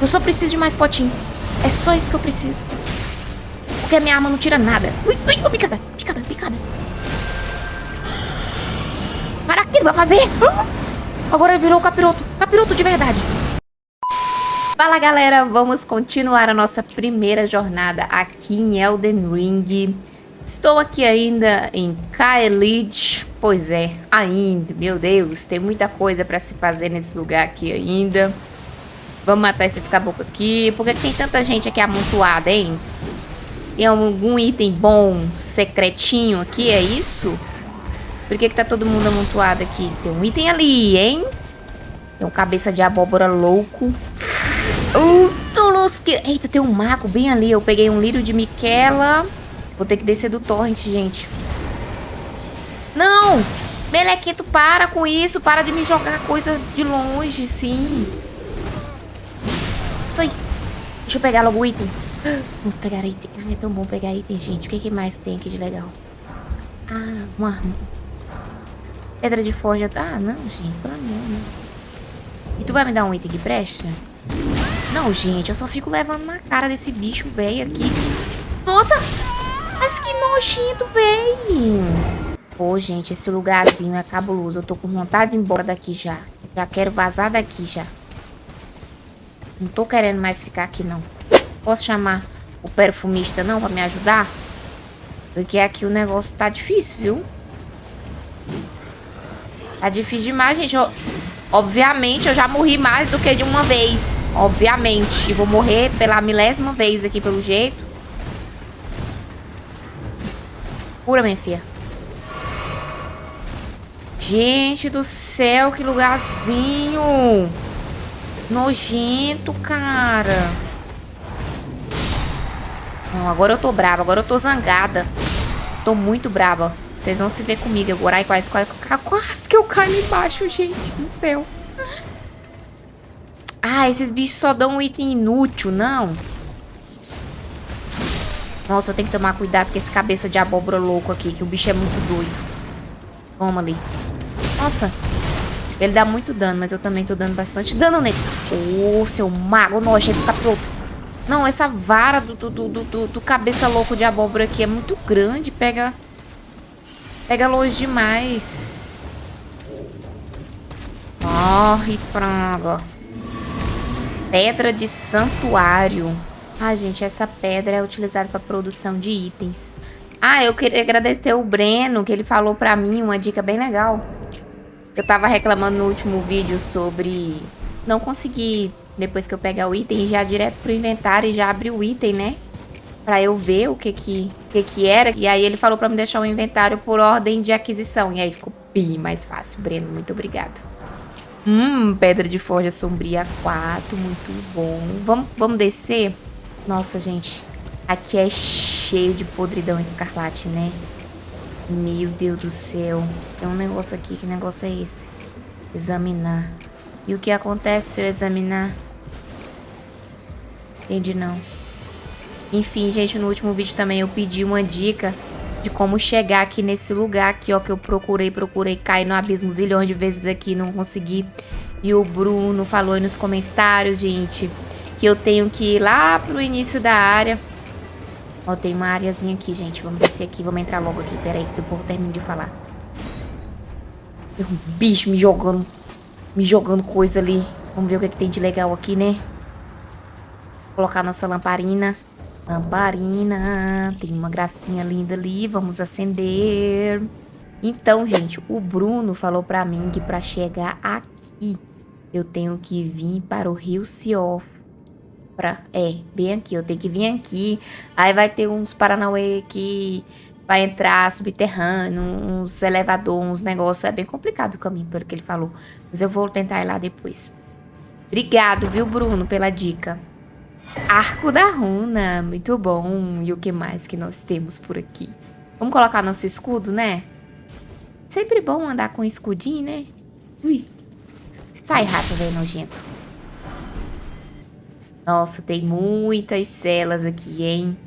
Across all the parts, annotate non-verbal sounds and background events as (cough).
Eu só preciso de mais potinho. É só isso que eu preciso. Porque a minha arma não tira nada. Ui, ui, ui, picada, picada, picada. Para, que ele vai fazer? Agora virou capiroto. Capiroto de verdade. Fala, galera. Vamos continuar a nossa primeira jornada aqui em Elden Ring. Estou aqui ainda em Kaelid. Pois é, ainda. Meu Deus, tem muita coisa para se fazer nesse lugar aqui ainda. Vamos matar esses caboclos aqui. Por que tem tanta gente aqui amontoada, hein? Tem algum item bom, secretinho aqui, é isso? Por que, que tá todo mundo amontoado aqui? Tem um item ali, hein? Tem um cabeça de abóbora louco. Uh, Eita, tem um mago bem ali. Eu peguei um lírio de Miquela. Vou ter que descer do torrent, gente. Não! Melequito, para com isso. Para de me jogar coisa de longe, sim. Aí. Deixa eu pegar logo o item. Vamos pegar item. Ai, é tão bom pegar item, gente. O que, que mais tem aqui de legal? Ah, uma... Pedra de forja. Ah, não, gente. Pelo amor, né? E tu vai me dar um item que presta? Não, gente. Eu só fico levando na cara desse bicho velho aqui. Nossa! Mas que nojento, velho. Pô, gente, esse lugarzinho é cabuloso. Eu tô com vontade de ir embora daqui já. Já quero vazar daqui já. Não tô querendo mais ficar aqui, não. Posso chamar o perfumista, não, pra me ajudar? Porque aqui o negócio tá difícil, viu? Tá difícil demais, gente. Eu, obviamente, eu já morri mais do que de uma vez. Obviamente. Vou morrer pela milésima vez aqui, pelo jeito. Cura, minha filha. Gente do céu, que lugarzinho. Nojento, cara. Não, agora eu tô brava. Agora eu tô zangada. Tô muito brava. Vocês vão se ver comigo agora. Ai, quase, quase, quase que eu caio embaixo, gente do céu. Ah, esses bichos só dão um item inútil, não. Nossa, eu tenho que tomar cuidado com esse cabeça de abóbora louco aqui, que o bicho é muito doido. Toma ali. Nossa, ele dá muito dano, mas eu também tô dando bastante dano nele. Ô, oh, seu mago nojento capiroto. Não, essa vara do, do, do, do, do cabeça louco de abóbora aqui é muito grande. Pega... Pega longe demais. Morre, praga. Pedra de santuário. Ah, gente, essa pedra é utilizada para produção de itens. Ah, eu queria agradecer o Breno, que ele falou pra mim uma dica bem legal. Eu tava reclamando no último vídeo sobre não conseguir, depois que eu pegar o item, já direto pro inventário e já abrir o item, né? Pra eu ver o que que, que que era. E aí ele falou pra me deixar o inventário por ordem de aquisição. E aí ficou bem mais fácil. Breno, muito obrigado. Hum, pedra de forja sombria 4, muito bom. Vamos, vamos descer? Nossa, gente, aqui é cheio de podridão escarlate, né? Meu Deus do céu. Tem um negócio aqui. Que negócio é esse? Examinar. E o que acontece se eu examinar? Entendi não. Enfim, gente, no último vídeo também eu pedi uma dica de como chegar aqui nesse lugar aqui, ó, que eu procurei, procurei, cair no abismo zilhões de vezes aqui, não consegui. E o Bruno falou aí nos comentários, gente, que eu tenho que ir lá pro início da área Ó, tem uma areazinha aqui, gente. Vamos descer aqui, vamos entrar logo aqui. Pera aí, que depois eu termino de falar. Tem um bicho me jogando, me jogando coisa ali. Vamos ver o que, é que tem de legal aqui, né? Vou colocar nossa lamparina. Lamparina. Tem uma gracinha linda ali. Vamos acender. Então, gente, o Bruno falou pra mim que pra chegar aqui, eu tenho que vir para o Rio Siof pra... É, bem aqui, eu tenho que vir aqui. Aí vai ter uns Paranauê que vai entrar subterrâneo, uns elevadores, uns negócios. É bem complicado o caminho, pelo que ele falou. Mas eu vou tentar ir lá depois. Obrigado, viu, Bruno, pela dica. Arco da runa, muito bom. E o que mais que nós temos por aqui? Vamos colocar nosso escudo, né? Sempre bom andar com escudinho, né? Ui. Sai, rato, velho nojento. Nossa, tem muitas celas aqui, hein?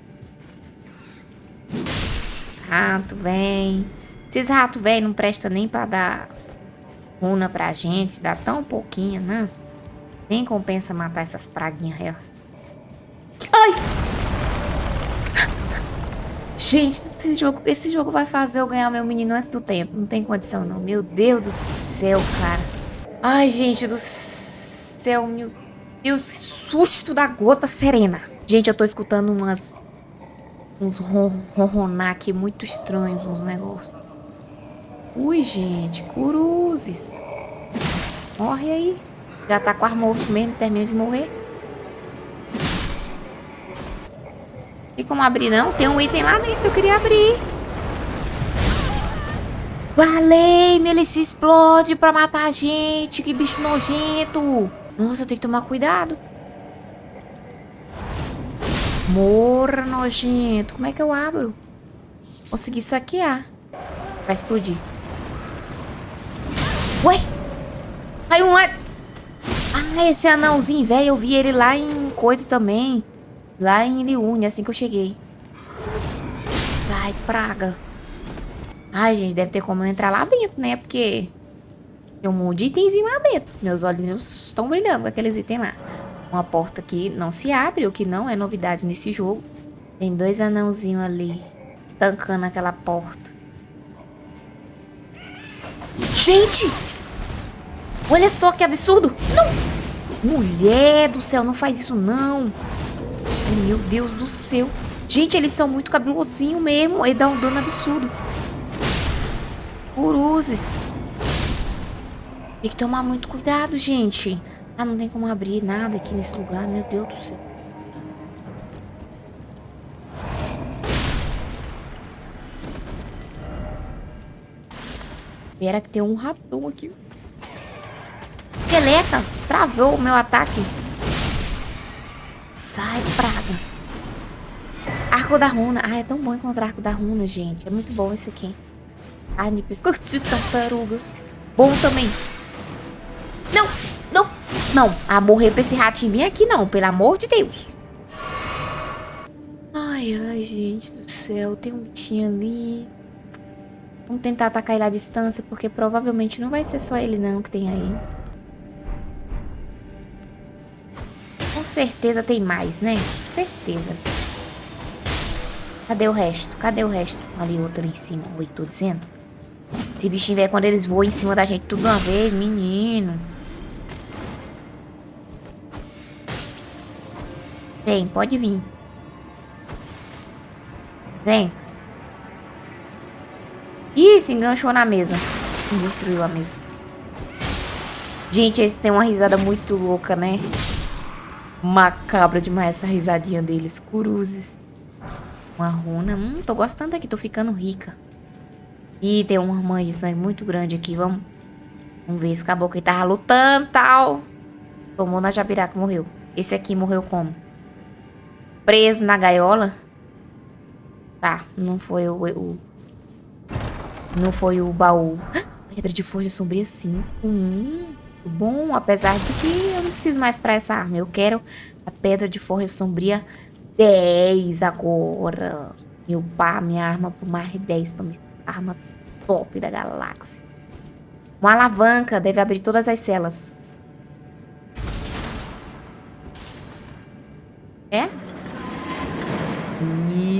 Rato, vem. Esses ratos, velho, não presta nem pra dar runa pra gente. Dá tão pouquinho, né? Nem compensa matar essas praguinhas real. Ai! Gente, esse jogo, esse jogo vai fazer eu ganhar meu menino antes do tempo. Não tem condição, não. Meu Deus do céu, cara. Ai, gente do céu. Meu Deus, que susto da gota serena. Gente, eu tô escutando umas... Uns ronronar aqui muito estranhos, uns negócios. Ui, gente, cruzes. Morre aí. Já tá quase morto mesmo, termina de morrer. Tem como abrir não? Tem um item lá dentro, eu queria abrir. Valei, ele se explode pra matar a gente. Que bicho nojento. Nossa, eu tenho que tomar cuidado. Morra, nojento. Como é que eu abro? Consegui saquear. Vai explodir. Ué? Caiu um lá. Ah, esse anãozinho, velho. Eu vi ele lá em coisa também. Lá em Liune, assim que eu cheguei. Sai, praga. Ai, gente, deve ter como eu entrar lá dentro, né? Porque tem um monte de itenzinho lá dentro. Meus olhos estão brilhando com aqueles itens lá. Uma porta que não se abre, o que não é novidade nesse jogo. Tem dois anãozinhos ali, tancando aquela porta. Gente! Olha só que absurdo! Não! Mulher do céu, não faz isso não! Meu Deus do céu! Gente, eles são muito cabelosinhos mesmo. Ele dá um dano absurdo. Uruzes. Tem que tomar muito cuidado, gente. Ah, não tem como abrir nada aqui nesse lugar. Meu Deus do céu. Espera que tem um ratão aqui. Peleca, travou o meu ataque. Sai, praga. Arco da runa. Ah, é tão bom encontrar arco da runa, gente. É muito bom esse aqui. Carne, pescoço de tartaruga. Bom também. Não, não, não. A morrer pra esse ratinho bem aqui não, pelo amor de Deus. Ai, ai, gente do céu. Tem um bichinho ali. Vamos tentar atacar ele à distância, porque provavelmente não vai ser só ele não que tem aí. Com certeza tem mais, né? Certeza. Cadê o resto? Cadê o resto? Ali, outro ali em cima. Oi, tô dizendo. Esse bichinho velho, quando eles voam em cima da gente tudo uma vez, menino. Vem, pode vir. Vem. Ih, se enganchou na mesa. Destruiu a mesa. Gente, eles têm uma risada muito louca, né? Macabra demais essa risadinha deles. Cruzes. Uma runa. Hum, tô gostando aqui, tô ficando rica. Ih, tem uma mãe de sangue muito grande aqui. Vamos, vamos ver esse caboclo que tava lutando tal. Tomou na jabiraca, morreu. Esse aqui morreu como? Preso na gaiola? Tá, não foi o, o não foi o baú. (gasps) Pedra de forja sombria 5. Hum, bom, apesar de que eu não preciso mais pra essa arma. Eu quero a pedra de forja sombria 10 agora. E upar minha arma por mais 10 pra minha arma top da galáxia. Uma alavanca deve abrir todas as celas. É?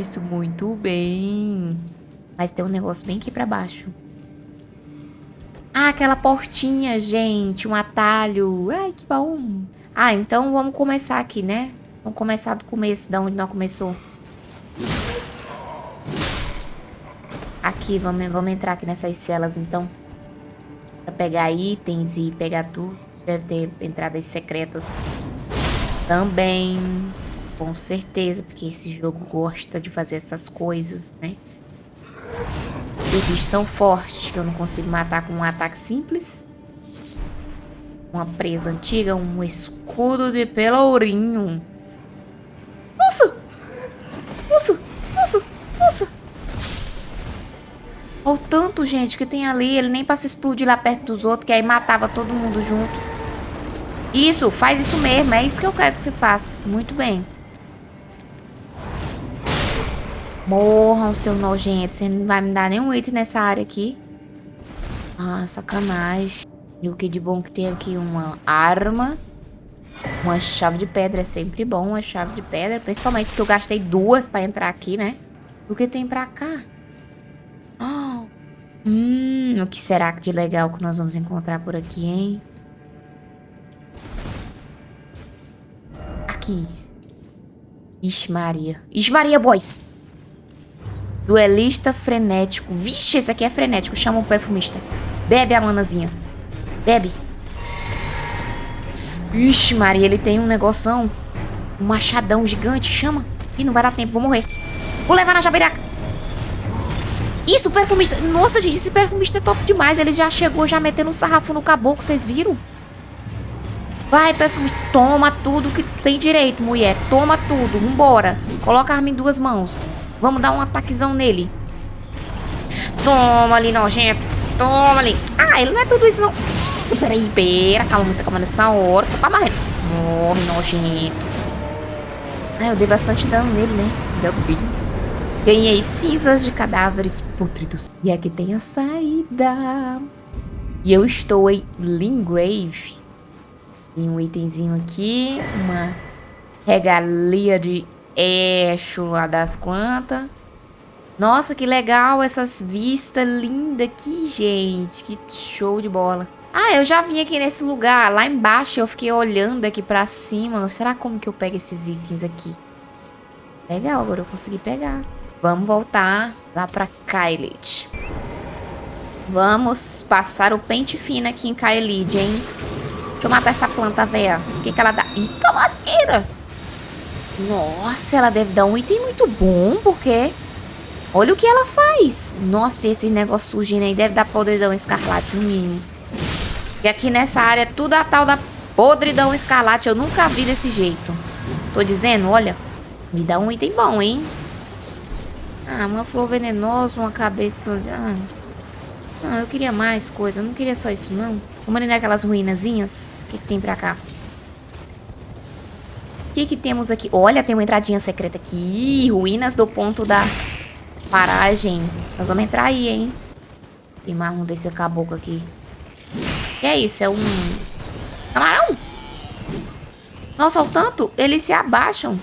Isso, muito bem. Mas tem um negócio bem aqui pra baixo. Ah, aquela portinha, gente. Um atalho. Ai, que bom. Ah, então vamos começar aqui, né? Vamos começar do começo, da onde nós começou. Aqui, vamos, vamos entrar aqui nessas celas, então. Pra pegar itens e pegar tudo. Deve ter entradas secretas também. Com certeza, porque esse jogo gosta de fazer essas coisas, né? Esses bichos são fortes, que eu não consigo matar com um ataque simples. Uma presa antiga, um escudo de pelourinho. Nossa! Nossa! Nossa! Nossa! Olha o tanto, gente, que tem ali. Ele nem passa explodir lá perto dos outros, que aí matava todo mundo junto. Isso, faz isso mesmo. É isso que eu quero que você faça. Muito bem. Morram, seu nojento. Você não vai me dar nenhum item nessa área aqui. Ah, sacanagem. E o que de bom que tem aqui? Uma arma. Uma chave de pedra é sempre bom, uma chave de pedra. Principalmente porque eu gastei duas pra entrar aqui, né? O que tem pra cá? Oh. Hum, o que será de legal que nós vamos encontrar por aqui, hein? Aqui. Ixi Maria. Ixi Maria, boys! Duelista frenético. Vixe, esse aqui é frenético. Chama o perfumista. Bebe a manazinha. Bebe. Ixi, Maria, ele tem um negoção. Um machadão gigante. Chama. Ih, não vai dar tempo. Vou morrer. Vou levar na jabiraca. Isso, perfumista. Nossa, gente, esse perfumista é top demais. Ele já chegou já metendo um sarrafo no caboclo. Vocês viram? Vai, perfumista. Toma tudo que tem direito, mulher. Toma tudo. Vambora. Coloca a arma em duas mãos. Vamos dar um ataquezão nele. Toma ali, nojento. Toma ali. Ah, ele não é tudo isso, não. Peraí, pera. Calma, muita calma nessa hora. Tô quase morrendo. Morre, nojento. Ah, eu dei bastante dano nele, né? Deu bem. Ganhei cinzas de cadáveres pútridos. E aqui tem a saída. E eu estou em Lingrave. Tem um itemzinho aqui. Uma regalia de Eixo lá das quantas. Nossa, que legal essas vistas lindas aqui, gente. Que show de bola. Ah, eu já vim aqui nesse lugar. Lá embaixo eu fiquei olhando aqui pra cima. Será como que eu pego esses itens aqui? Legal, agora eu consegui pegar. Vamos voltar lá pra Kylid. Vamos passar o pente fino aqui em Kylid, hein? Deixa eu matar essa planta, velha. O que que ela dá? Eita lasqueira! Nossa, ela deve dar um item muito bom, porque... Olha o que ela faz. Nossa, esse negócio surgindo aí deve dar podridão escarlate, no mínimo. E aqui nessa área, tudo a tal da podridão escarlate. Eu nunca vi desse jeito. Tô dizendo, olha. Me dá um item bom, hein? Ah, uma flor venenosa, uma cabeça... Ah, ah eu queria mais coisa. Eu não queria só isso, não. Vamos ali naquelas ruínazinhas. O que, que tem pra cá? O que que temos aqui? Olha, tem uma entradinha secreta aqui. Ruínas do ponto da paragem. Nós vamos entrar aí, hein? Tem mais um desse caboclo aqui. Que é isso? É um... Camarão? Nossa, o tanto, eles se abaixam.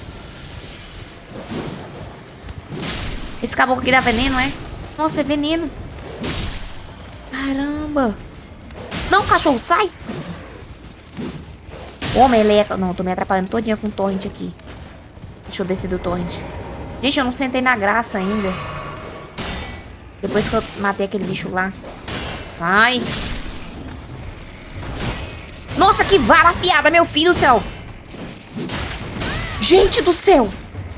Esse caboclo aqui dá veneno, é? Nossa, é veneno. Caramba. Não, cachorro, sai. Ô, meleca. Não, tô me atrapalhando todinha com o torrent aqui. Deixa eu descer do torrent. Gente, eu não sentei na graça ainda. Depois que eu matei aquele bicho lá. Sai. Nossa, que vara afiada, meu filho do céu. Gente do céu.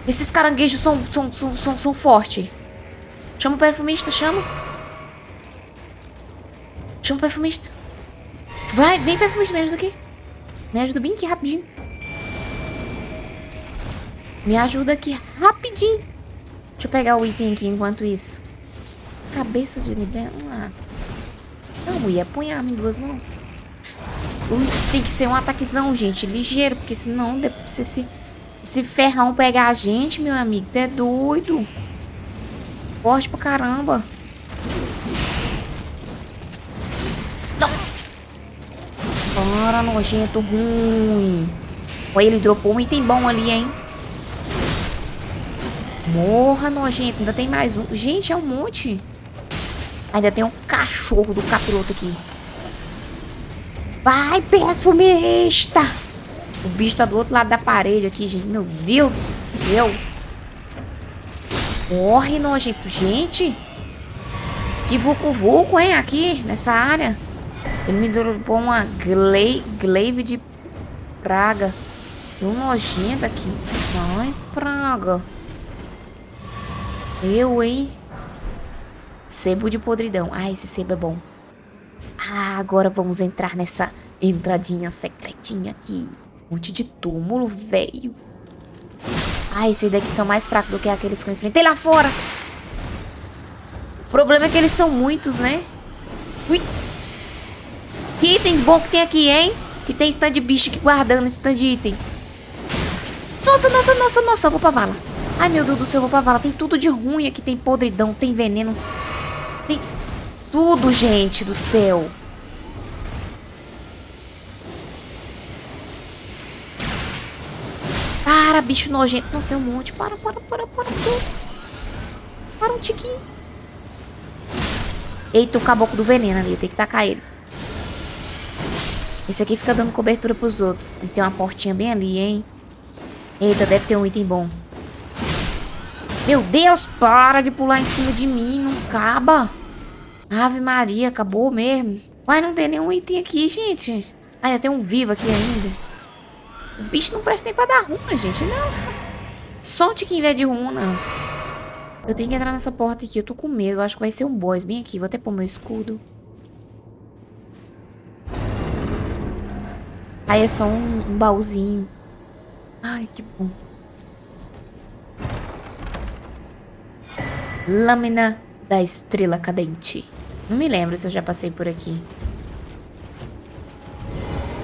Esses caranguejos são, são, são, são, são fortes. Chama o perfumista, chama. Chama o perfumista. Vai, vem perfumista, me ajuda aqui. Me ajuda bem aqui rapidinho. Me ajuda aqui rapidinho. Deixa eu pegar o item aqui enquanto isso. Cabeça de libelo. Ah. Não, mulher, põe a arma em duas mãos. Tem que ser um ataquezão, gente, ligeiro, porque senão se, se, se ferrão pegar a gente, meu amigo, tu é doido. Forte pra caramba. Para, nojento ruim. Olha, ele dropou um item bom ali, hein? Morra, nojento. Ainda tem mais um. Gente, é um monte. Ainda tem um cachorro do capiroto aqui. Vai, perfumista! O bicho tá do outro lado da parede aqui, gente. Meu Deus do céu. Morre, nojento. Gente. Que vucu-vucu, hein, aqui, nessa área. Ele me dropou uma glaive, glaive de praga. E um nojento aqui. Sai, praga. Eu, hein? Sebo de podridão. Ah, esse sebo é bom. Ah, agora vamos entrar nessa entradinha secretinha aqui. Um monte de túmulo, velho. Ah, esses daqui são mais fracos do que aqueles que eu enfrentei lá fora. O problema é que eles são muitos, né? Ui. Que item bom que tem aqui, hein? Que tem stand de bicho aqui guardando esse stand de item. Nossa, nossa, nossa, nossa. Eu vou pra vala. Ai, meu Deus do céu, eu vou pra vala. Tem tudo de ruim aqui. Tem podridão, tem veneno. Tem tudo, gente do céu. Para, bicho nojento. Nossa, é um monte. Para, para, para, para. Para, para um tiquinho. Eita, o caboclo do veneno ali. Eu tenho que tacar ele. Esse aqui fica dando cobertura pros outros. E tem uma portinha bem ali, hein? Eita, deve ter um item bom. Meu Deus, para de pular em cima de mim. Não acaba. Ave Maria, acabou mesmo. Uai, não tem nenhum item aqui, gente. Ah, tem um vivo aqui ainda. O bicho não presta nem pra dar runa, gente. Não. Só um tiquinho velho de runa. Eu tenho que entrar nessa porta aqui. Eu tô com medo. Eu acho que vai ser um boss bem aqui. Vou até pôr meu escudo. Aí é só um, um baúzinho. Ai, que bom. Lâmina da estrela cadente. Não me lembro se eu já passei por aqui.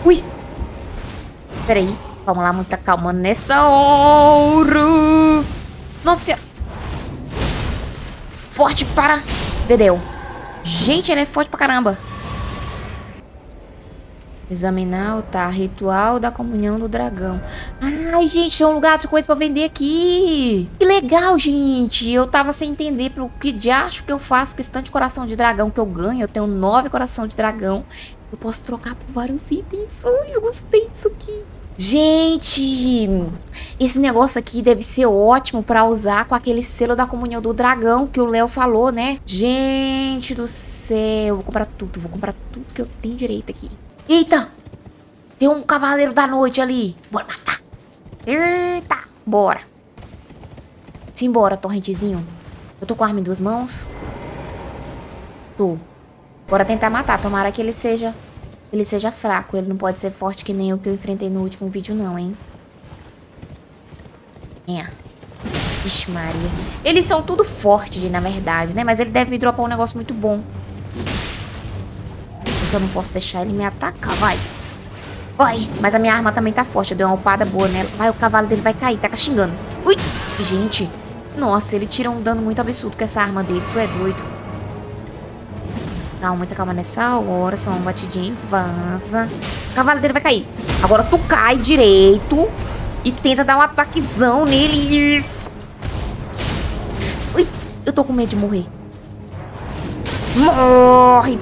Ui! Peraí. Vamos lá, muita calma nessa hora. Nossa Forte para... Dedeu. Gente, ele é forte pra caramba. Examinar altar. Ritual da comunhão do dragão. Ai, gente, é um lugar de coisa pra vender aqui. Que legal, gente. Eu tava sem entender pelo que de acho que eu faço questão de coração de dragão que eu ganho. Eu tenho nove coração de dragão. Eu posso trocar por vários itens. Ai, eu gostei disso aqui. Gente, esse negócio aqui deve ser ótimo pra usar com aquele selo da comunhão do dragão que o Léo falou, né? Gente do céu, vou comprar tudo, vou comprar tudo que eu tenho direito aqui. Eita! Tem um cavaleiro da noite ali. Bora matar. Eita! Bora. Simbora, torrentezinho. Eu tô com a arma em duas mãos. Tô. Bora tentar matar. Tomara que ele seja... Ele seja fraco. Ele não pode ser forte que nem o que eu enfrentei no último vídeo, não, hein? É. Vixe, Maria. Eles são tudo fortes, na verdade, né? Mas ele deve me dropar um negócio muito bom. Eu só não posso deixar ele me atacar, vai. Vai. Mas a minha arma também tá forte. Eu dei uma upada boa nela. Vai, o cavalo dele vai cair. Tá xingando. Ui. Gente. Nossa, ele tira um dano muito absurdo com essa arma dele. Tu é doido. Calma, muita calma nessa hora. Só uma batidinha e vaza. O cavalo dele vai cair. Agora tu cai direito. E tenta dar um ataquezão nele. Ui. Eu tô com medo de morrer. Morre,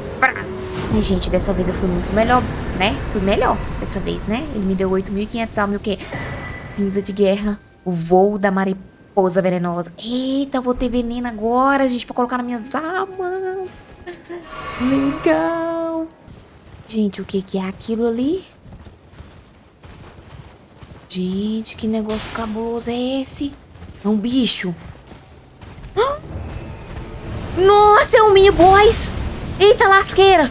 gente, dessa vez eu fui muito melhor, né? Fui melhor dessa vez, né? Ele me deu 8.500 almas e o quê? Cinza de guerra. O voo da mariposa venenosa. Eita, vou ter veneno agora, gente, pra colocar nas minhas armas. Legal. Gente, o que que é aquilo ali? Gente, que negócio cabuloso é esse? É um bicho. Nossa, é um mini boss. Eita, lasqueira.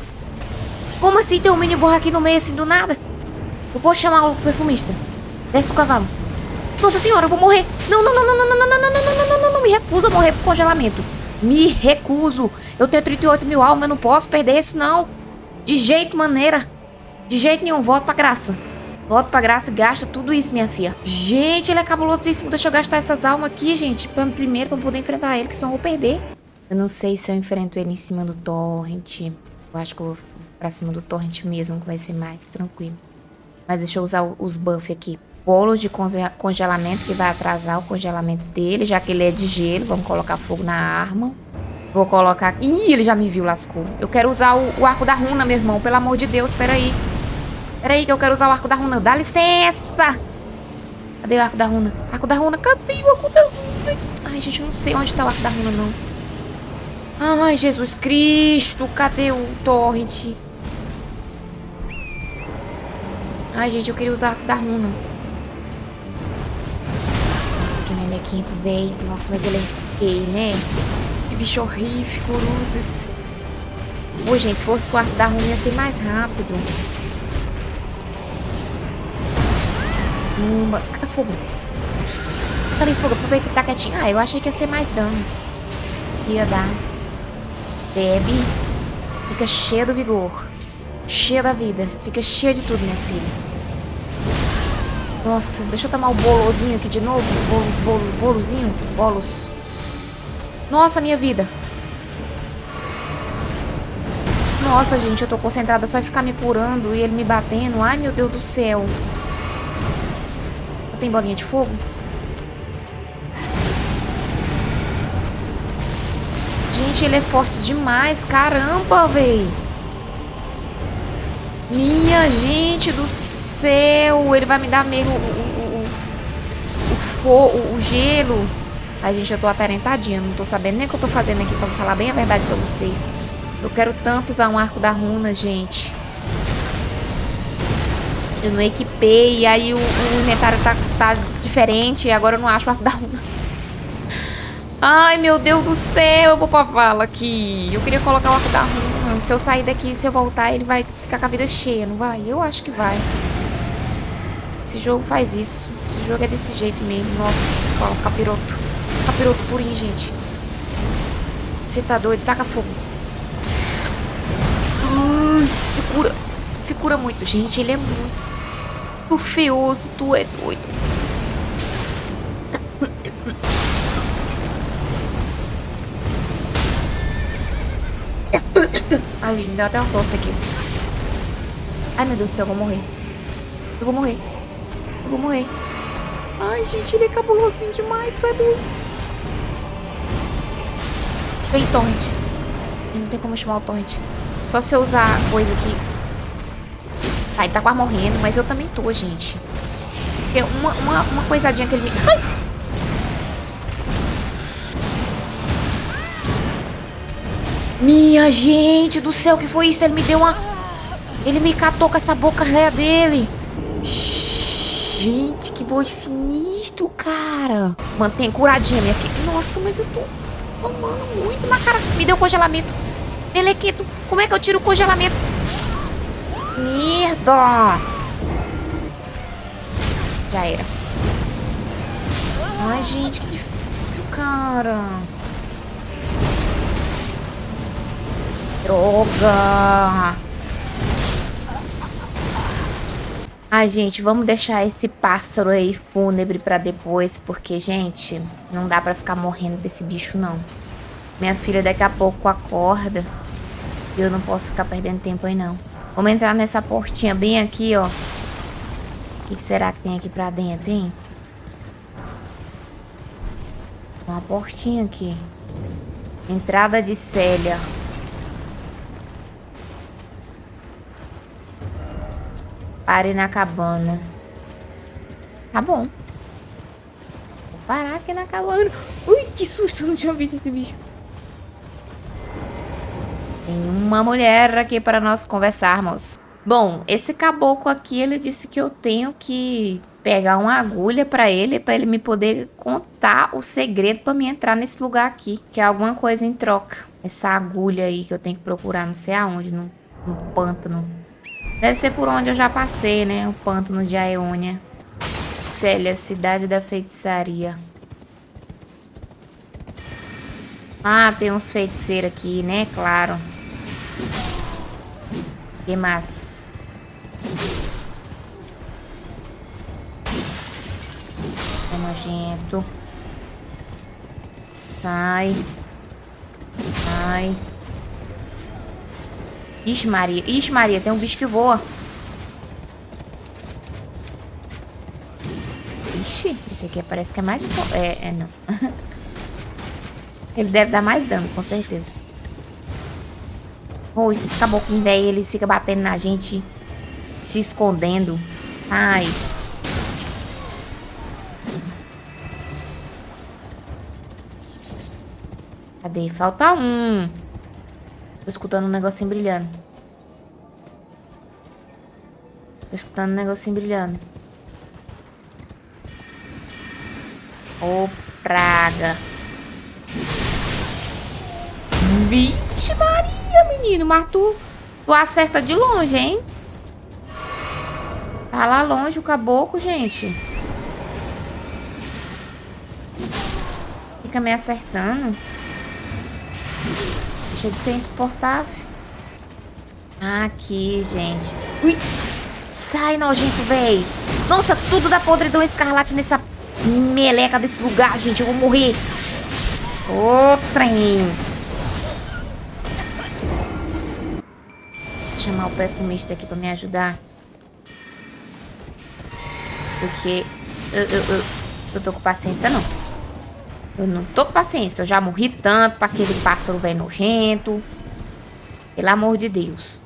Como assim tem um mini borra aqui no meio assim do nada? Eu posso chamar o perfumista. Desce do cavalo. Nossa senhora, eu vou morrer. Não, não, não, não, não, não, não, não, não, não, não, não, não, não, me recuso a morrer por congelamento. Me recuso. Eu tenho 38 mil almas, eu não posso perder isso, não. De jeito, maneira. De jeito nenhum, volto pra graça. Volto pra graça e gasta tudo isso, minha filha. Gente, ele é cabulosíssimo. Deixa eu gastar essas almas aqui, gente. Pra, primeiro, pra poder enfrentar ele, que senão eu vou perder. Eu não sei se eu enfrento ele em cima do torrent. Eu acho que eu vou pra cima do torrent mesmo, que vai ser mais tranquilo. Mas deixa eu usar os buffs aqui. Bolo de congelamento, que vai atrasar o congelamento dele, já que ele é de gelo. Vamos colocar fogo na arma. Vou colocar... Ih, ele já me viu, lascou. Eu quero usar o, o arco da runa, meu irmão. Pelo amor de Deus, peraí. Peraí que eu quero usar o arco da runa. Dá licença! Cadê o arco da runa? Arco da runa, cadê o arco da runa? Ai, gente, não sei onde tá o arco da runa, não. Ai, Jesus Cristo, cadê o torrent? Ai, gente, eu queria usar arco da runa. Nossa, que melequinho tu veio. Nossa, mas ele é feio, né? Que bicho horrível, cruzes. Pô, gente, se fosse com o arco da runa ia ser mais rápido. Uma... Taca fogo. Taca ali fogo, aproveita que tá quietinho. Ah, eu achei que ia ser mais dano. Ia dar. Bebe. Fica cheia do vigor. Cheia da vida. Fica cheia de tudo, minha filha. Nossa, deixa eu tomar o bolozinho aqui de novo. Bolo, bolo, bolozinho. Bolos. Nossa, minha vida. Nossa, gente, eu tô concentrada só em ficar me curando e ele me batendo. Ai, meu Deus do céu. tem bolinha de fogo? Gente, ele é forte demais. Caramba, véi. Minha gente do céu. Ele vai me dar mesmo o, o, o, o o gelo. Ai, gente, eu tô atarentadinha. Não tô sabendo nem o que eu tô fazendo aqui pra falar bem a verdade pra vocês. Eu quero tanto usar um arco da runa, gente. Eu não equipei, aí o, o inventário tá, tá diferente, e agora eu não acho o arco da runa. Ai, meu Deus do céu, eu vou pra vala aqui. Eu queria colocar o arco da. Se eu sair daqui, se eu voltar, ele vai ficar com a vida cheia, não vai? Eu acho que vai. Esse jogo faz isso. Esse jogo é desse jeito mesmo. Nossa, ó, capiroto. Capiroto purinho, gente. Você tá doido? Taca fogo. Hum, se cura. Se cura muito. Gente, ele é muito feioso. Tu é doido. Ai, me deu até um tosse aqui. Ai, meu Deus do céu, eu vou morrer. Eu vou morrer. Eu vou morrer. Ai, gente, ele é cabulosinho demais, tu é doido. Vem, torrent. Não tem como chamar o torrent. Só se eu usar coisa aqui. Tá, ele tá quase morrendo, mas eu também tô, gente. Porque uma, uma, uma coisadinha que ele. Ai! Minha gente do céu, que foi isso? Ele me deu uma... Ele me catou com essa boca réia dele. Gente, que boi sinistro, cara. Mantém curadinha, minha filha. Nossa, mas eu tô amando muito na cara. Me deu congelamento. Melequito, como é que eu tiro o congelamento? Merda. Já era. Ai, gente, que difícil, cara. Droga! Ai, gente, vamos deixar esse pássaro aí fúnebre pra depois, porque, gente, não dá pra ficar morrendo pra esse bicho, não. Minha filha daqui a pouco acorda e eu não posso ficar perdendo tempo aí, não. Vamos entrar nessa portinha bem aqui, ó. O que será que tem aqui pra dentro, hein? Uma portinha aqui. Entrada de Célia. Pare na cabana. Tá bom. Vou parar aqui na cabana. Ui, que susto. Não tinha visto esse bicho. Tem uma mulher aqui para nós conversarmos. Bom, esse caboclo aqui, ele disse que eu tenho que pegar uma agulha para ele, para ele me poder contar o segredo para me entrar nesse lugar aqui, que é alguma coisa em troca. Essa agulha aí que eu tenho que procurar não sei aonde, no, no pântano. Deve ser por onde eu já passei, né? O pântano de Aeônia. Célia, cidade da feitiçaria. Ah, tem uns feiticeiros aqui, né? Claro. Que mais? É nojento. Sai. Sai. Ixi, Maria. Ixi, Maria, tem um bicho que voa. Ixi, esse aqui parece que é mais... É, é não. (laughs) Ele deve dar mais dano, com certeza. Oh, esses caboclinhos, velho, eles ficam batendo na gente, se escondendo. Ai. Cadê? Falta um. Tô escutando um negocinho brilhando. Tô escutando um negocinho brilhando. Ô, oh, praga. Vixe Maria, menino. Mas tu, tu acerta de longe, hein? Tá lá longe o caboclo, gente. Fica me acertando. Deixa de ser insuportável. Aqui, gente. Ui! Sai, nojento, véi. Nossa, tudo da podridão escarlate nessa meleca desse lugar, gente. Eu vou morrer. Ô, trem. Vou chamar o perfumista aqui pra me ajudar. Porque Eu, eu, eu, eu tô com paciência, não. Eu não tô com paciência. Eu já morri tanto pra aquele pássaro velho nojento. Pelo amor de Deus.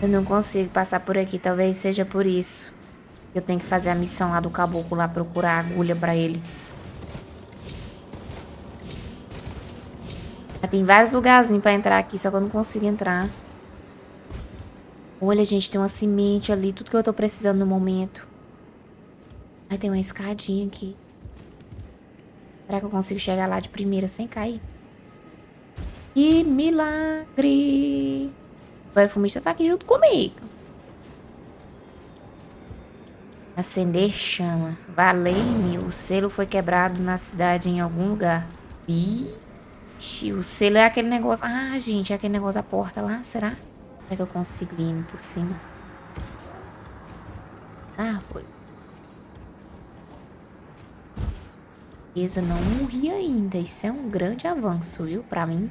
Eu não consigo passar por aqui. Talvez seja por isso. Eu tenho que fazer a missão lá do caboclo lá, procurar agulha pra ele. Tem vários lugarzinhos pra entrar aqui, só que eu não consigo entrar. Olha, gente, tem uma semente ali, tudo que eu tô precisando no momento. Aí tem uma escadinha aqui. Será que eu consigo chegar lá de primeira sem cair? Que milagre! O perfumista tá aqui junto comigo. Acender chama. Valei-me. O selo foi quebrado na cidade em algum lugar. Ixi, o selo é aquele negócio... Ah, gente, é aquele negócio da porta lá, será? Será que eu consigo ir por cima? Árvore. Beleza, não morri ainda. Isso é um grande avanço, viu? Pra mim.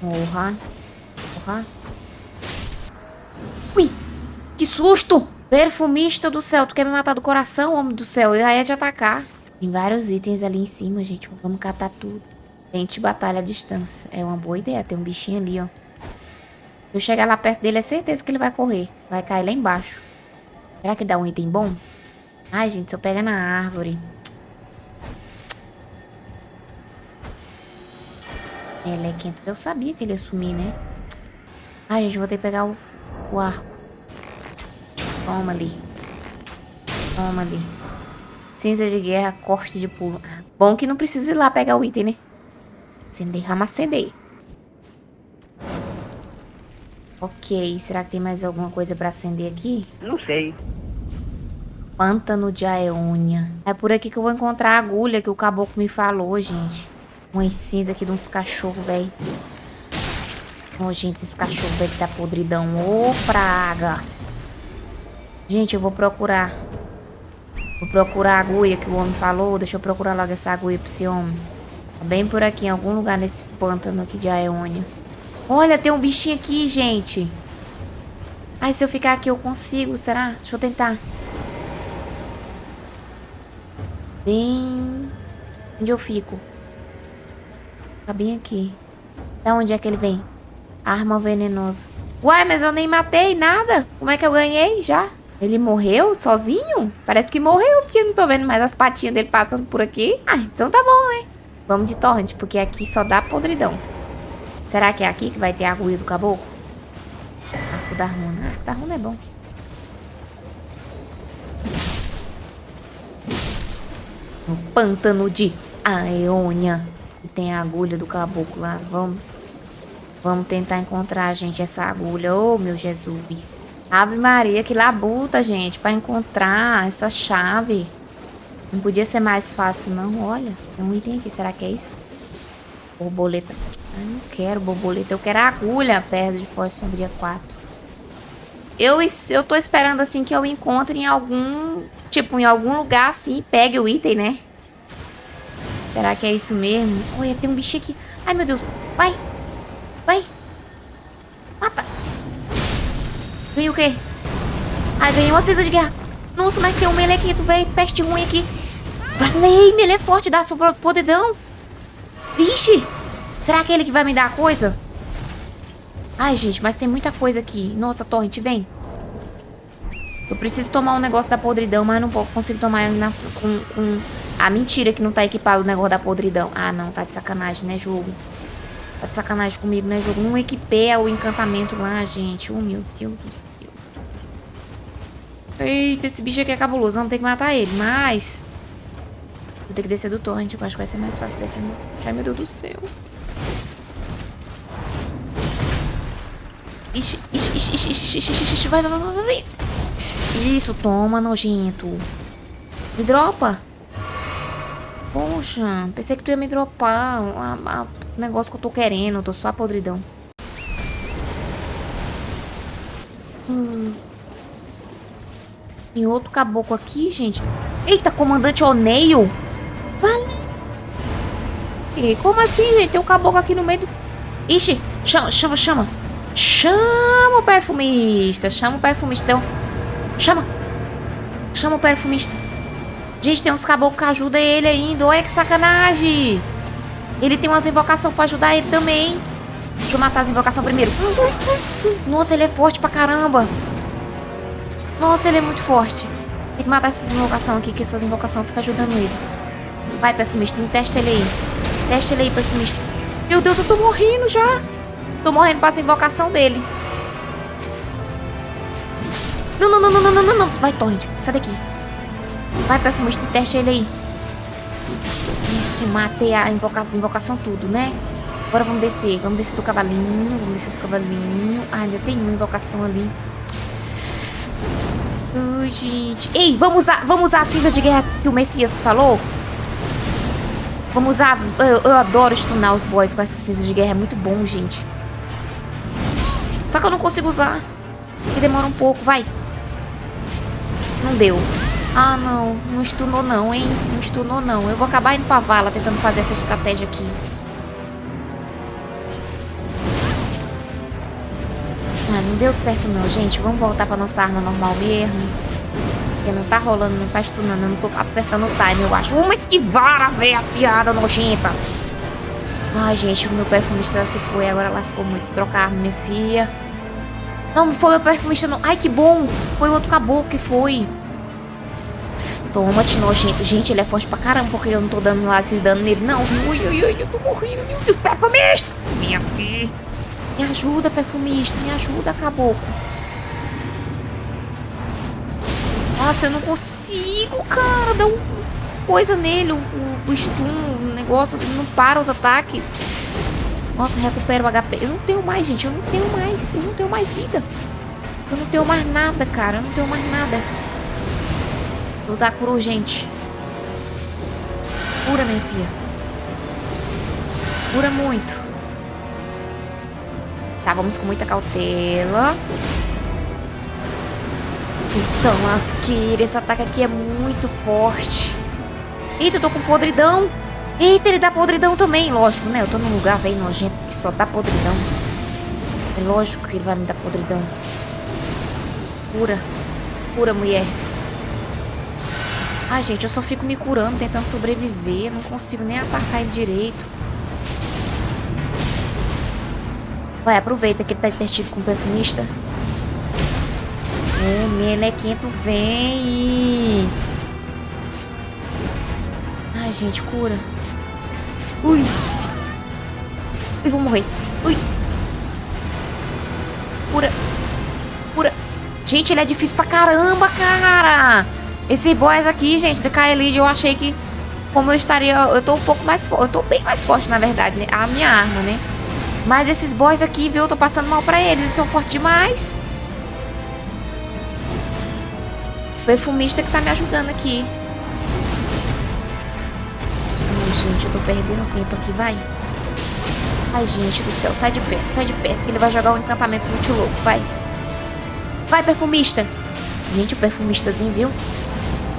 Porra. Porra. Ui! Que susto! Perfumista do céu, tu quer me matar do coração, homem do céu? Eu ia te atacar. Tem vários itens ali em cima, gente. Vamos catar tudo. Tente batalha à distância. É uma boa ideia. Tem um bichinho ali, ó. Se eu chegar lá perto dele, é certeza que ele vai correr. Vai cair lá embaixo. Será que dá um item bom? Ai, gente, se eu pegar na árvore... Ela é quente. Eu sabia que ele ia sumir, né? Ai, gente, vou ter que pegar o, o arco. Toma ali. Toma ali. Cinza de guerra, corte de pulo. Ah, bom que não precisa ir lá pegar o item, né? Acender, acender. Ok, será que tem mais alguma coisa pra acender aqui? Não sei. Pântano de Aeônia. É por aqui que eu vou encontrar a agulha que o caboclo me falou, gente. Umas cinza aqui de uns cachorros, velho. Oh, gente, esse cachorro velho tá podridão. Ô, oh, praga. Gente, eu vou procurar. Vou procurar a agulha que o homem falou. Deixa eu procurar logo essa agulha pra esse homem. Tá bem por aqui, em algum lugar nesse pântano aqui de Aeônia. Olha, tem um bichinho aqui, gente. Ai, se eu ficar aqui eu consigo, será? Deixa eu tentar. Bem... Onde eu fico? Tá bem aqui. Da onde é que ele vem? Arma venenosa. Ué, mas eu nem matei nada. Como é que eu ganhei já? Ele morreu sozinho? Parece que morreu, porque não tô vendo mais as patinhas dele passando por aqui. Ah, então tá bom, né? Vamos de torrent, porque aqui só dá podridão. Será que é aqui que vai ter a agulha do caboclo? Arco da runa. Arco da runa é bom. No pântano de Aeônia. E tem a agulha do caboclo lá. Vamos, vamos tentar encontrar, gente, essa agulha. Oh, meu Jesus. Ave Maria, que labuta, gente, pra encontrar essa chave. Não podia ser mais fácil, não. Olha, tem um item aqui. Será que é isso? Borboleta. Eu não quero borboleta. Eu quero agulha perto de Força Sombria 4. Eu, eu tô esperando, assim, que eu encontre em algum... Tipo, em algum lugar, assim, pegue o item, né? Será que é isso mesmo? Olha, tem um bicho aqui. Ai, meu Deus. Vai. Vai. Mata. Ganhei o quê? Ai, ganhei uma cinza de guerra. Nossa, mas tem um melequito, velho. Peste ruim aqui. Valei, ele é forte, dá seu podedão. Vixe. Será que é ele que vai me dar a coisa? Ai, gente, mas tem muita coisa aqui. Nossa, Torrent, vem. Eu preciso tomar um negócio da podridão, mas não consigo tomar na, com, com a mentira que não tá equipado o negócio da podridão. Ah, não, tá de sacanagem, né, jogo? Tá de sacanagem comigo, né, jogo? Não equipei o encantamento lá, gente. Oh, meu Deus do céu. Eita, esse bicho aqui é cabuloso. Vamos ter que matar ele, mas... Vou ter que descer do torrent. Acho que vai ser mais fácil descer. Ai, meu Deus do céu. Ixi, ixi, ixi, ixi, ixi, ixi, vai, vai, vai, vai. Isso, toma, nojento. Me dropa. Poxa, pensei que tu ia me dropar o negócio que eu tô querendo. Eu tô só a podridão. Hum. Tem outro caboclo aqui, gente. Eita, comandante Oneio. Vale. Como assim, gente? Tem um caboclo aqui no meio do... Ixi, chama, chama, chama. Chama o perfumista. Chama o perfumista. Chama. Chama o perfumista. Gente, tem uns caboclos que ajudam ele ainda. Olha que sacanagem. Ele tem umas invocações pra ajudar ele também. Deixa eu matar as invocações primeiro. Nossa, ele é forte pra caramba. Nossa, ele é muito forte. Tem que matar essas invocações aqui, que essas invocações ficam ajudando ele. Vai, perfumista, testa ele aí. Testa ele aí, perfumista. Meu Deus, eu tô morrendo já. Tô morrendo pra invocação dele. Não, não, não, não, não, não, não. Vai, Torrent. Sai daqui. Vai, perfumista, testa ele aí. Isso, matei a invocação, invocação tudo, né? Agora vamos descer. Vamos descer do cavalinho. Vamos descer do cavalinho. Ah, ainda tem uma invocação ali. Ai, gente. Ei, vamos usar, vamos usar a cinza de guerra que o Messias falou? Vamos usar... Eu, eu adoro stunar os boys com essa cinza de guerra. É muito bom, gente. Só que eu não consigo usar. Porque demora um pouco. Vai. Não deu. Ah, não. Não stunou não, hein? Não stunou não. Eu vou acabar indo pra vala tentando fazer essa estratégia aqui. Ah, não deu certo não, gente. Vamos voltar pra nossa arma normal mesmo. Porque não tá rolando, não tá stunando. Eu não tô acertando o time, eu acho. Uma esquivara, velha afiada, nojenta. Ai, gente, o meu perfumista se foi. Agora lascou muito. Trocar minha filha. Não, foi meu perfumista não. Ai, que bom. Foi outro caboclo que foi. Toma, nojento. Gente, ele é forte pra caramba, porque eu não tô dando lá esses danos nele, não. Ui, ui, ui, eu tô morrendo, meu Deus. Perfumista! Minha filha. Me ajuda, perfumista. Me ajuda, caboclo. Nossa, eu não consigo, cara. Dá um coisa nele, o, o stun, negócio, não para os ataques. Nossa, recupera o HP. Eu não tenho mais, gente. Eu não tenho mais. Eu não tenho mais vida. Eu não tenho mais nada, cara. Eu não tenho mais nada. Vou usar cura urgente. Cura, minha filha. Cura muito. Tá, vamos com muita cautela. Então, Lasqueira, esse ataque aqui é muito forte. Eita, eu tô com podridão. Eita, ele dá podridão também. Lógico, né? Eu tô num lugar velho nojento que só dá podridão. É lógico que ele vai me dar podridão. Cura. Cura, mulher. Ai, gente, eu só fico me curando, tentando sobreviver. Não consigo nem atacar ele direito. Vai, aproveita que ele tá intestino com o perfumista. É, melequento vem. Ai, gente, cura. Ui. Eu vou morrer. Ui. Cura. Cura. Gente, ele é difícil pra caramba, cara. Esse boss aqui, gente, de Kaelid, eu achei que como eu estaria... Eu tô um pouco mais forte. Eu tô bem mais forte, na verdade, né? A minha arma, né? Mas esses boys aqui, viu? Eu tô passando mal pra eles. Eles são fortes demais. O perfumista que tá me ajudando aqui. Ai, gente, eu tô perdendo tempo aqui, vai. Ai, gente do céu, sai de perto, sai de perto. Que ele vai jogar um encantamento muito louco, vai. Vai, perfumista. Gente, o perfumistazinho, viu?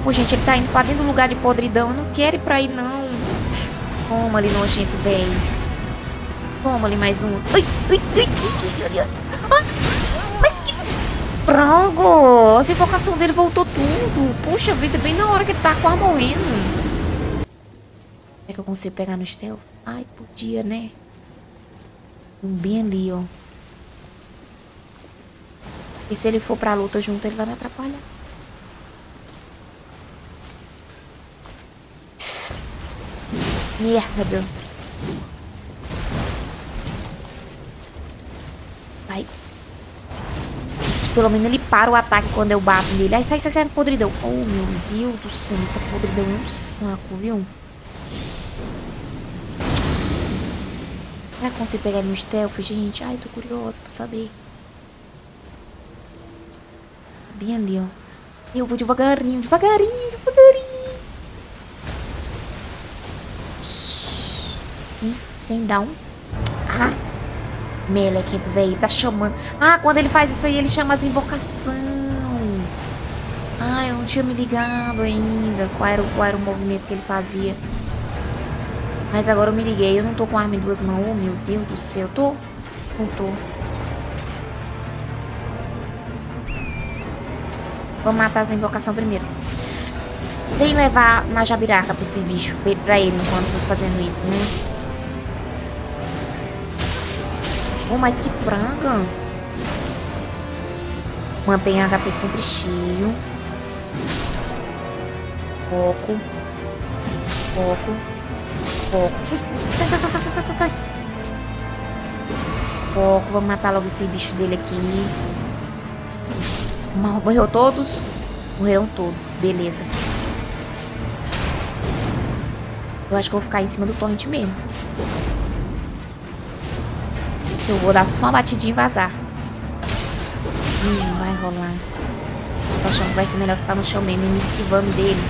Pô, gente, ele tá indo pra dentro do lugar de podridão. Eu não quero ir pra aí, não. Toma ali, nojento, velho. Toma ali mais um. Ai, ai, ai. Mas que... Prago! As invocação dele voltou tudo. Puxa vida, bem na hora que ele tá quase morrendo. É que eu consigo pegar no stealth? Ai, podia, né? Um bem ali, ó. E se ele for pra luta junto, ele vai me atrapalhar. Merda. Vai. Isso, pelo menos ele para o ataque quando eu bato nele. Ai, sai, sai, sai, podridão. Oh, meu Deus do céu. Essa podridão é um saco, viu? Será que eu consigo pegar ele no stealth, gente? Ai, tô curiosa pra saber. Bem ali, ó. Eu vou devagarinho, devagarinho, devagarinho. sem, sem dar um... Ah! Melequento, velho, tá chamando... Ah, quando ele faz isso aí, ele chama as invocação. Ah, eu não tinha me ligado ainda qual era, qual era o movimento que ele fazia. Mas agora eu me liguei, eu não tô com arma em duas mãos. Oh, meu Deus do céu, tô? Não tô. Vamos matar essa invocação primeiro. Vem levar na jabiraca pra esse bicho, pra ele, enquanto tô fazendo isso, né? Oh, mas que praga. Mantenha HP sempre cheio. Foco. Foco. Foco. Sai, sai, sai, sai, sai, sai. Foco. Vamos matar logo esse bicho dele aqui. Morreu todos? Morreram todos. Beleza. Eu acho que eu vou ficar em cima do torrent mesmo. Eu vou dar só uma batidinha e vazar. Hum, vai rolar. Tô achando que vai ser melhor ficar no chão mesmo e me esquivando dele.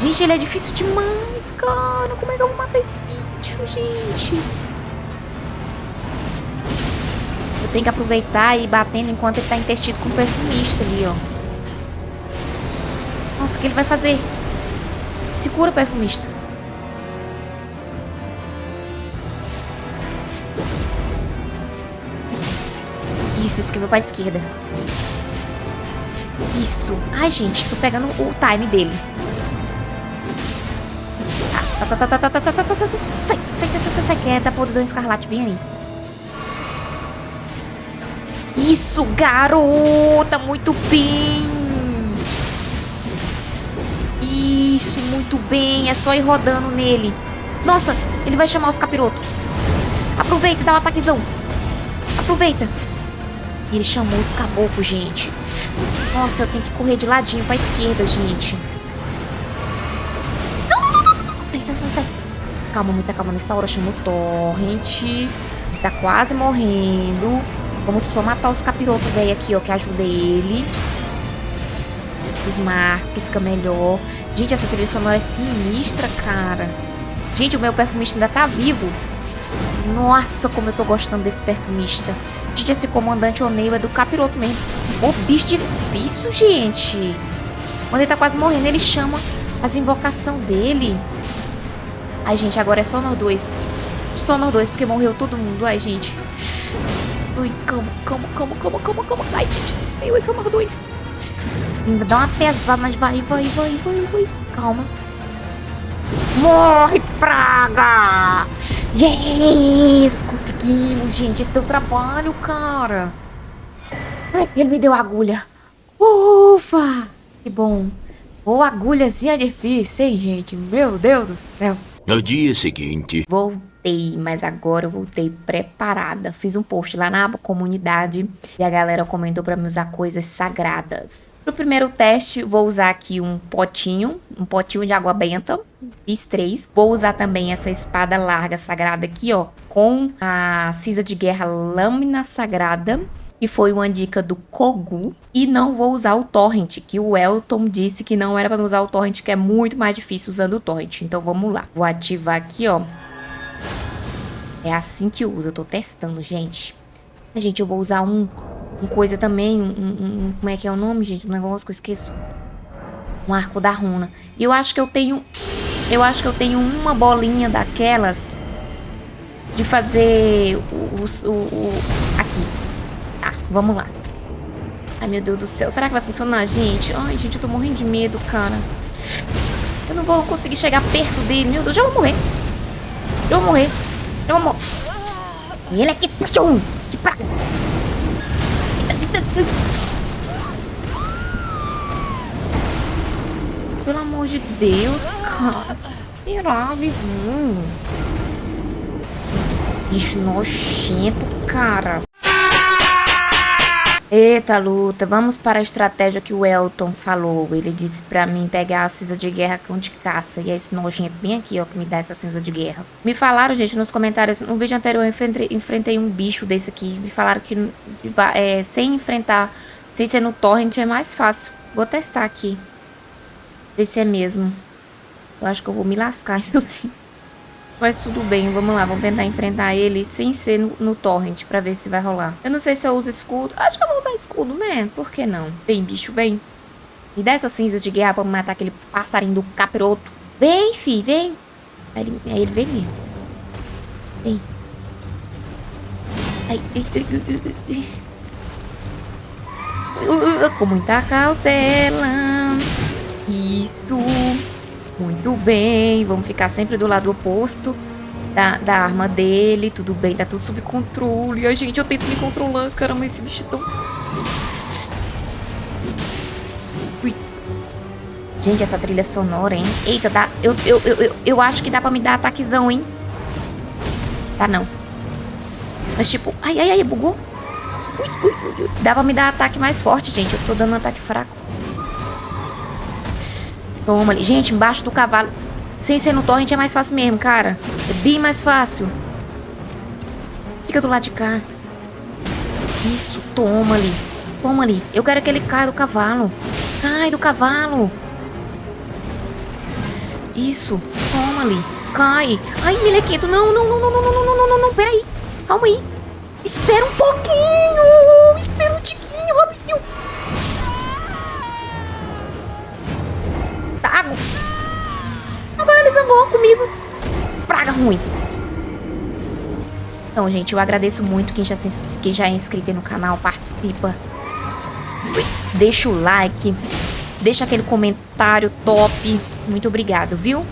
Gente, ele é difícil demais, cara. Como é que eu vou matar esse bicho, gente? Eu tenho que aproveitar e ir batendo enquanto ele tá intestido com o perfumista ali, ó. Nossa, o que ele vai fazer? Se cura, perfumista. Isso, esquiva pra esquerda. Isso. Ai, gente, tô pegando o time dele. Sai, sai, sai, sai, sai, que é da podridão escarlate, bem ali. Isso, garota, muito bem. Isso, muito bem. É só ir rodando nele. Nossa, ele vai chamar os capirotos. Aproveita, dá um ataquezão. Aproveita. Ele chamou os caboclos, gente. Nossa, eu tenho que correr de ladinho pra esquerda, gente. Sai, sai, sai, sai. Calma, muita calma. Nessa hora chamou o Torrent. Ele tá quase morrendo. Vamos só matar os capirotos velho aqui, ó, que ajuda ele. Que fica melhor. Gente, essa trilha sonora é sinistra, cara. Gente, o meu perfumista ainda tá vivo. Nossa, como eu tô gostando desse perfumista. Gente, esse comandante Oneio é do capiroto mesmo. Ô, bicho difícil, gente. Quando ele tá quase morrendo, ele chama as invocações dele. Ai, gente, agora é só nós dois. Só nós dois, porque morreu todo mundo. Ai, gente. Ui, calma, calma, calma, calma, calma, calma. Ai, gente do céu, é só nós dois. Ainda dá uma pesada, mas vai, vai, vai, vai, vai. Calma. Morre, praga! Yes! Conseguimos, gente. Esse deu trabalho, cara. Ai, ele me deu agulha. Ufa! Que bom. Ou agulhazinha difícil, hein, gente? Meu Deus do céu. No dia seguinte. Voltei, mas agora eu voltei preparada. Fiz um post lá na comunidade e a galera comentou para me usar coisas sagradas. Pro primeiro teste, vou usar aqui um potinho, um potinho de água benta. Fiz três. Vou usar também essa espada larga sagrada aqui, ó, com a cinza de guerra lâmina sagrada que foi uma dica do Kogu. E não vou usar o Torrent, que o Elton disse que não era para usar o Torrent, que é muito mais difícil usando o Torrent. Então vamos lá. Vou ativar aqui, ó. É assim que usa, eu tô testando, gente. Gente, eu vou usar um, um coisa também, um, um, como é que é o nome, gente? Um negócio que eu esqueço. Um arco da runa. E eu acho que eu tenho, eu acho que eu tenho uma bolinha daquelas de fazer o, o, o aqui. Tá, vamos lá. Ai, meu Deus do céu. Será que vai funcionar, gente? Ai, gente, eu tô morrendo de medo, cara. Eu não vou conseguir chegar perto dele. Meu Deus, já vou morrer. Já vou morrer. Já vou morrer. Ele aqui, cachorro. Que praga. Pelo amor de Deus, cara. Será, viu? Bicho nojento, cara. Eita, luta, vamos para a estratégia que o Elton falou. Ele disse pra mim pegar a cinza de guerra com de caça. E é esse nojento bem aqui, ó, que me dá essa cinza de guerra. Me falaram, gente, nos comentários, no vídeo anterior eu enfrentei, enfrentei um bicho desse aqui. Me falaram que é, sem enfrentar, sem ser no torrent, é mais fácil. Vou testar aqui. Ver se é mesmo. Eu acho que eu vou me lascar, (laughs) isso sim. Mas tudo bem, vamos lá, vamos tentar enfrentar ele sem ser no, no torrent pra ver se vai rolar. Eu não sei se eu uso escudo. Acho que eu vou usar escudo, né? Por que não? Vem, bicho, vem. Me dá essa cinza de guerra pra matar aquele passarinho do capiroto. Vem, fi, vem. Aí ele, aí ele vem mesmo. Vem. Ai, ai, ai, ai, ai. Com muita cautela. Isso. Muito bem. Vamos ficar sempre do lado oposto da, da arma dele. Tudo bem, tá tudo sob controle. Ai, gente, eu tento me controlar. Caramba, esse bicho é tão... Ui. Gente, essa trilha sonora, hein? Eita, dá... Eu, eu, eu, eu, eu acho que dá pra me dar ataquezão, hein? Tá, não. Mas, tipo... Ai, ai, ai, bugou. Ui, ui, ui. Dá pra me dar ataque mais forte, gente. Eu tô dando um ataque fraco. Toma ali. Gente, embaixo do cavalo. Sem ser no torrent é mais fácil mesmo, cara. É bem mais fácil. Fica do lado de cá. Isso, toma ali. Toma ali. Eu quero que ele caia do cavalo. Cai do cavalo. Isso, toma ali. Cai. Ai, melequento. Não, não, não, não, não, não, não, não, não, não. Peraí. Calma aí. Espera um pouquinho. Espera um Tago. Agora ele zangou comigo. Praga ruim. Então, gente, eu agradeço muito quem já, se, quem já é inscrito no canal, participa. Deixa o like. Deixa aquele comentário top. Muito obrigado, viu?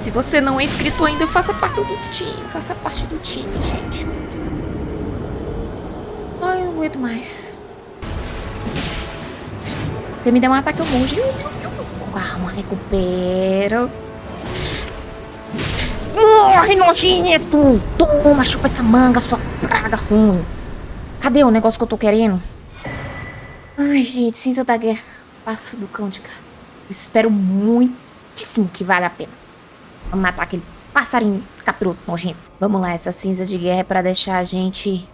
Se você não é inscrito ainda, faça parte do time. Faça parte do time, gente. Ai, eu não aguento mais. Você me deu um ataque, eu morro. Calma, recupera. Morre, nojento! Toma, chupa essa manga, sua praga ruim. Cadê o negócio que eu tô querendo? Ai, gente, cinza da guerra. Passo do cão de casa. Eu espero muitíssimo que vale a pena. Vamos matar aquele passarinho capiroto nojento. Vamos lá, essa cinza de guerra é pra deixar a gente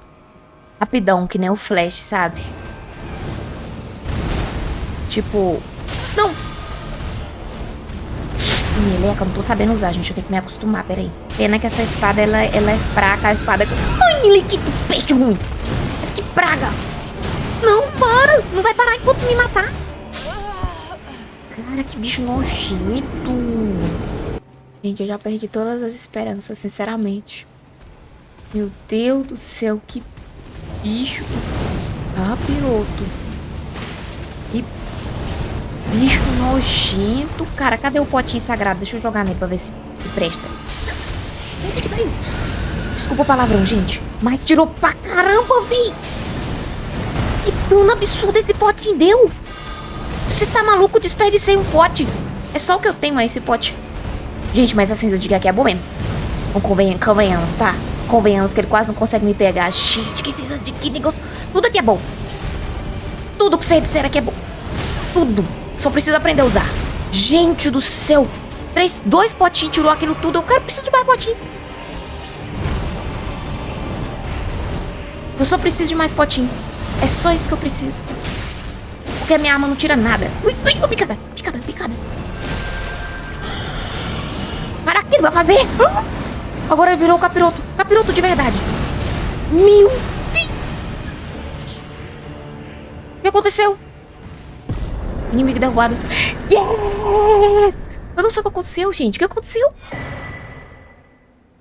rapidão, que nem o Flash, sabe? Tipo... Não! Meleca, eu não tô sabendo usar, gente. Eu tenho que me acostumar, peraí. Pena que essa espada, ela, ela é fraca. A espada... Ai, Melequito, peixe ruim. Mas que praga. Não, para. Não vai parar enquanto me matar. Cara, que bicho nojento. Gente, eu já perdi todas as esperanças, sinceramente. Meu Deus do céu, que bicho. Ah, piroto. Bicho nojento. Cara, cadê o potinho sagrado? Deixa eu jogar nele pra ver se, se presta. Desculpa o palavrão, gente. Mas tirou pra caramba, véi. Que dano absurdo esse potinho deu. Você tá maluco? Desperdicei um pote. É só o que eu tenho aí, esse pote. Gente, mas a cinza de aqui é boa mesmo. Convenhamos, convenhamos, tá? Convenhamos que ele quase não consegue me pegar. Gente, que cinza de que negócio. Tudo aqui é bom. Tudo que você disser aqui é bom. Tudo. Só preciso aprender a usar. Gente do céu. Três, dois potinhos tirou aquilo tudo. Eu quero, preciso de mais potinho. Eu só preciso de mais potinho. É só isso que eu preciso. Porque a minha arma não tira nada. Ui, ui, picada, picada, picada. Para, que ele vai fazer? Agora ele virou capiroto. Capiroto de verdade. Meu Deus. O que aconteceu? Inimigo derrubado. Yes! Eu não sei o que aconteceu, gente. O que aconteceu?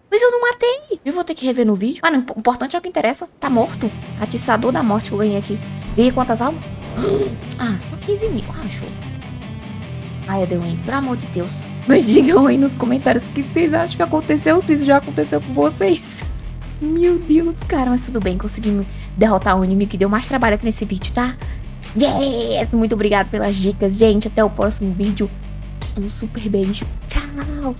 Mas eu não matei. Eu vou ter que rever no vídeo. Ah, não, o importante é o que interessa. Tá morto. Atiçador da morte que eu ganhei aqui. Ganhei quantas almas? (gasps) Ah, só 15 mil. Ah, show. Ai, Adeline, pelo amor de Deus. Mas digam aí nos comentários o que vocês acham que aconteceu, se isso já aconteceu com vocês. (laughs) Meu Deus, cara, mas tudo bem, conseguimos derrotar o inimigo que deu mais trabalho aqui nesse vídeo, tá? Yes! Muito obrigado pelas dicas, gente. Até o próximo vídeo. Um super beijo. Tchau!